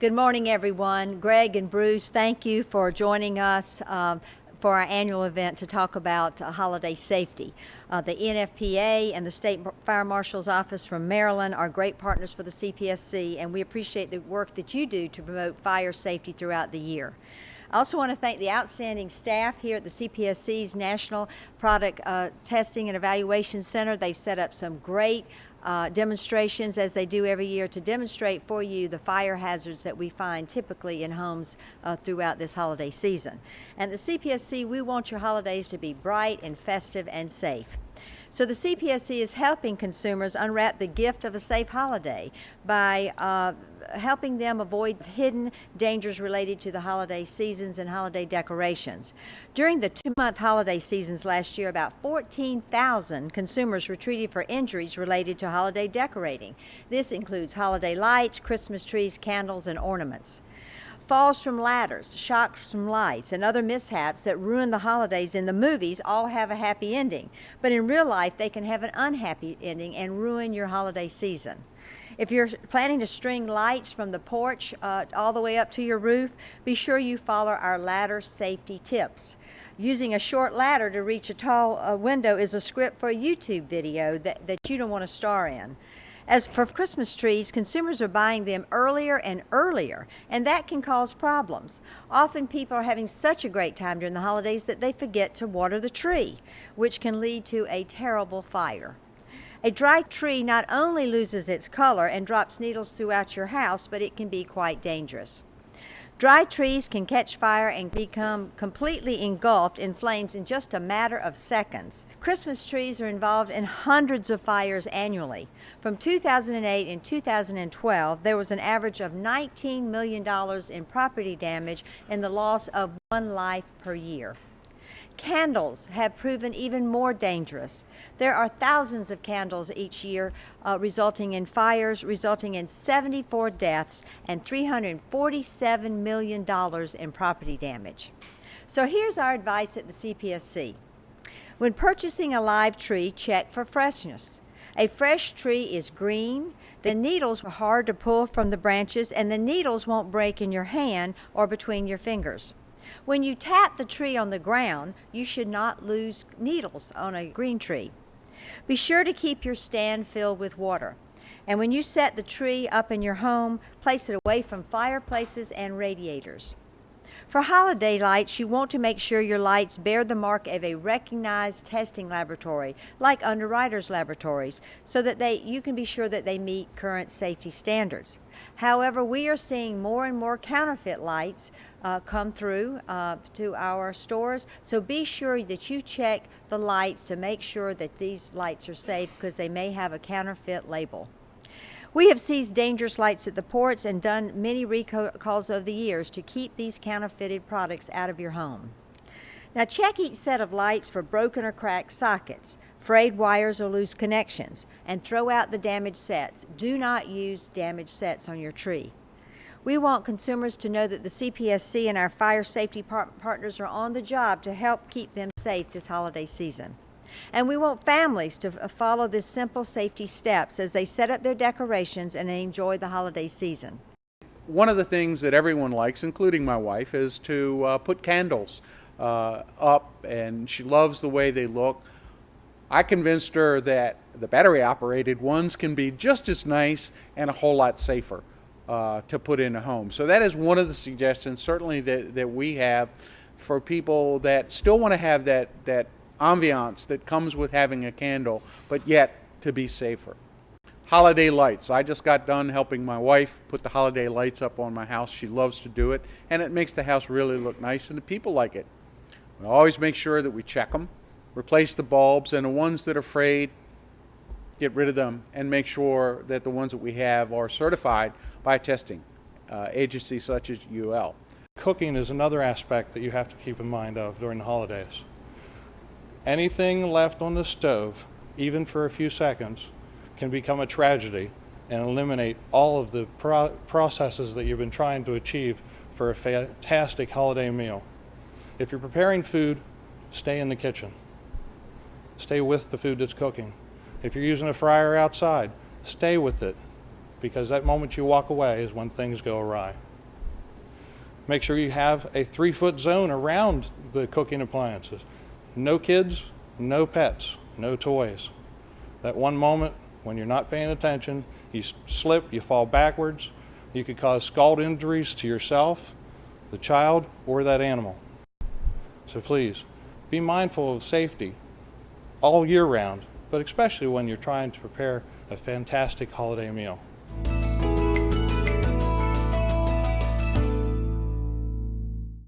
Good morning, everyone. Greg and Bruce, thank you for joining us. Um, for our annual event to talk about uh, holiday safety. Uh, the NFPA and the State Fire Marshal's Office from Maryland are great partners for the CPSC, and we appreciate the work that you do to promote fire safety throughout the year. I also want to thank the outstanding staff here at the CPSC's National Product uh, Testing and Evaluation Center. They've set up some great uh, demonstrations as they do every year to demonstrate for you the fire hazards that we find typically in homes uh, throughout this holiday season. And the CPSC, we want your holidays to be bright and festive and safe. So the CPSC is helping consumers unwrap the gift of a safe holiday by uh, helping them avoid hidden dangers related to the holiday seasons and holiday decorations. During the two-month holiday seasons last year, about 14,000 consumers were treated for injuries related to holiday decorating. This includes holiday lights, Christmas trees, candles, and ornaments. Falls from ladders, shocks from lights, and other mishaps that ruin the holidays in the movies all have a happy ending. But in real life, they can have an unhappy ending and ruin your holiday season. If you're planning to string lights from the porch uh, all the way up to your roof, be sure you follow our ladder safety tips. Using a short ladder to reach a tall uh, window is a script for a YouTube video that, that you don't want to star in. As for Christmas trees, consumers are buying them earlier and earlier, and that can cause problems. Often people are having such a great time during the holidays that they forget to water the tree, which can lead to a terrible fire. A dry tree not only loses its color and drops needles throughout your house, but it can be quite dangerous. Dry trees can catch fire and become completely engulfed in flames in just a matter of seconds. Christmas trees are involved in hundreds of fires annually. From 2008 and 2012, there was an average of $19 million in property damage and the loss of one life per year. Candles have proven even more dangerous. There are thousands of candles each year uh, resulting in fires, resulting in 74 deaths and $347 million in property damage. So here's our advice at the CPSC. When purchasing a live tree, check for freshness. A fresh tree is green, the needles are hard to pull from the branches, and the needles won't break in your hand or between your fingers. When you tap the tree on the ground, you should not lose needles on a green tree. Be sure to keep your stand filled with water. And when you set the tree up in your home, place it away from fireplaces and radiators. For holiday lights, you want to make sure your lights bear the mark of a recognized testing laboratory, like Underwriters Laboratories, so that they, you can be sure that they meet current safety standards. However, we are seeing more and more counterfeit lights uh, come through uh, to our stores, so be sure that you check the lights to make sure that these lights are safe because they may have a counterfeit label. We have seized dangerous lights at the ports and done many recalls over the years to keep these counterfeited products out of your home. Now check each set of lights for broken or cracked sockets, frayed wires or loose connections, and throw out the damaged sets. Do not use damaged sets on your tree. We want consumers to know that the CPSC and our fire safety par partners are on the job to help keep them safe this holiday season. And we want families to follow these simple safety steps as they set up their decorations and enjoy the holiday season. One of the things that everyone likes, including my wife, is to uh, put candles uh, up, and she loves the way they look. I convinced her that the battery operated ones can be just as nice and a whole lot safer uh, to put in a home. So that is one of the suggestions certainly that, that we have for people that still want to have that, that ambiance that comes with having a candle, but yet to be safer. Holiday lights. I just got done helping my wife put the holiday lights up on my house. She loves to do it, and it makes the house really look nice, and the people like it. We always make sure that we check them, replace the bulbs, and the ones that are frayed, get rid of them, and make sure that the ones that we have are certified by testing uh, agency such as UL. Cooking is another aspect that you have to keep in mind of during the holidays. Anything left on the stove, even for a few seconds, can become a tragedy and eliminate all of the pro processes that you've been trying to achieve for a fantastic holiday meal. If you're preparing food, stay in the kitchen. Stay with the food that's cooking. If you're using a fryer outside, stay with it because that moment you walk away is when things go awry. Make sure you have a three foot zone around the cooking appliances. No kids, no pets, no toys. That one moment when you're not paying attention, you slip, you fall backwards, you could cause scald injuries to yourself, the child, or that animal. So please, be mindful of safety all year round, but especially when you're trying to prepare a fantastic holiday meal.